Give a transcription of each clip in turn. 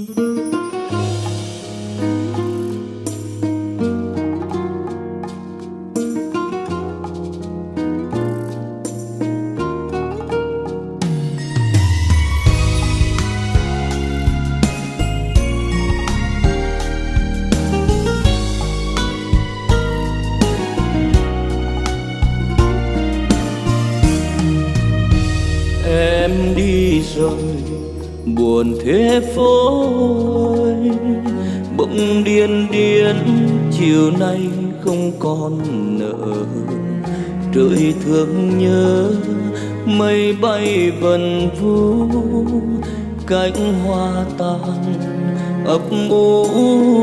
em đi rồi buồn thế phố ơi bỗng điên điên, chiều nay không còn nợ. Trời thương nhớ, mây bay vần vũ cánh hoa tàn ấp ủ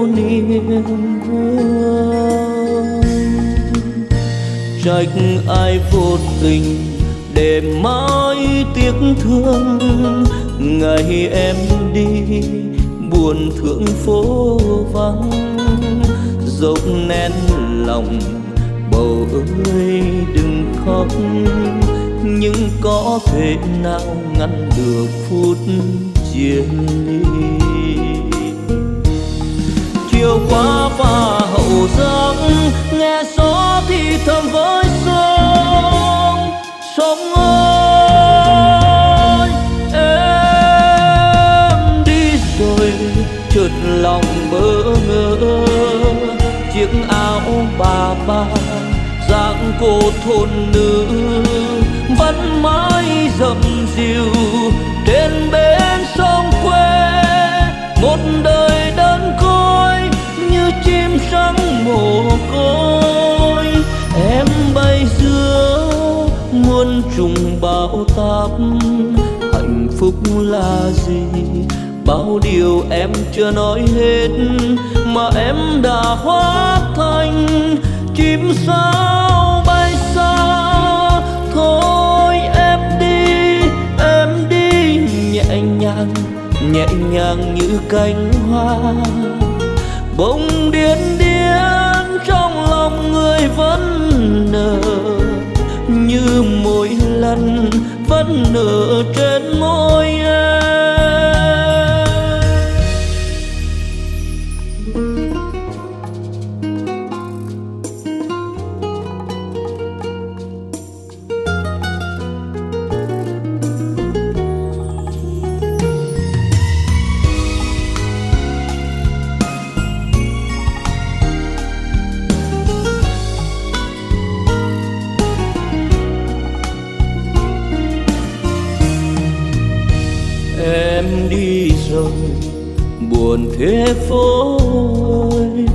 niềm vui. Trách ai vô tình để mãi tiếc thương. Ngày em đi, buồn thương phố vắng. Dốc nén lòng, bầu ơi đừng khóc. Nhưng có thể nào ngăn được phút chia ly chiều qua và hậu giang, nghe gió thì thầm với sông sông ơi em đi rồi, chợt lòng bỡ ngỡ. Chiếc áo bà ba dạng cô thôn nữ, vẫn mãi dầm dìu. Trên bến sông quê, một trùng bão táp, hạnh phúc là gì? Bao điều em chưa nói hết, mà em đã hóa thành chim sao bay xa. Thôi em đi em đi nhẹ nhàng nhẹ nhàng như cánh hoa. Bông lần vẫn nở trên em đi rồi, buồn thế phố ơi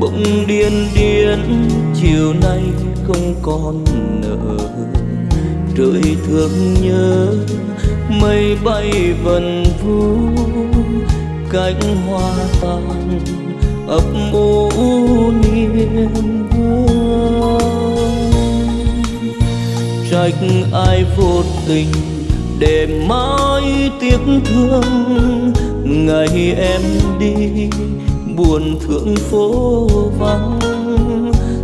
bỗng điên điên, chiều nay không còn nợ. Trời thương nhớ, mây bay vần vũ cánh hoa tàn ấp ủ niềm vui. Trách ai vô tình để mãi tiếc thương. Ngày em đi, buồn thương phố vắng.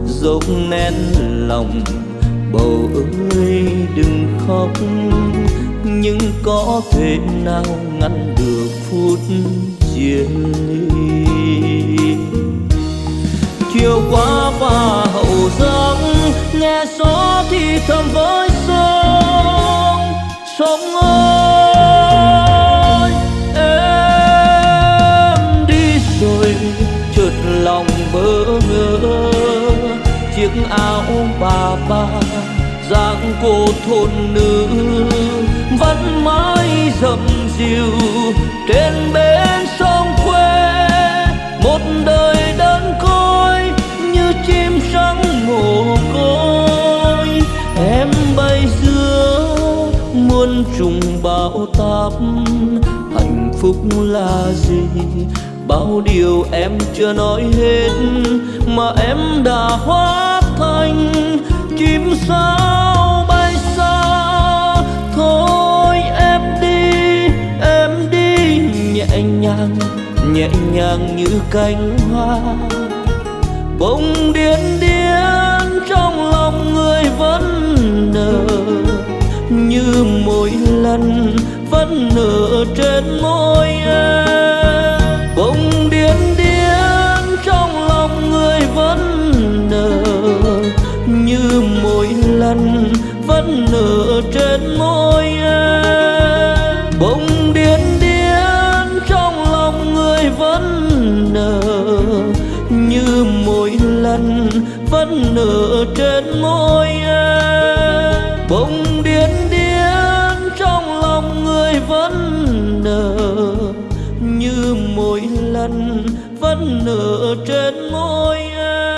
Dốc nén lòng, bầu ơi đừng khóc. Nhưng có thể nào ngăn được phút chia ly? Chiều qua và hậu giang, nghe gió thì thầm với chiếc áo bà ba, dáng cô thôn nữ, vẫn mãi dầm dìu. Trên bến sông quê, một đời đơn côi, như chim trắng mồ côi. Em bay giữa muôn trùng bão táp, hạnh phúc là gì? Bao điều em chưa nói hết mà em đã hóa thành chim sao bay xa. Thôi em đi em đi nhẹ nhàng nhẹ nhàng như cánh hoa. Bông điên điên trong lòng người vẫn nở, như mỗi lần vẫn nở trên môi. Nở trên môi em. Bỗng điên điên trong lòng người vẫn nở. Như mỗi lần vẫn nở trên môi em.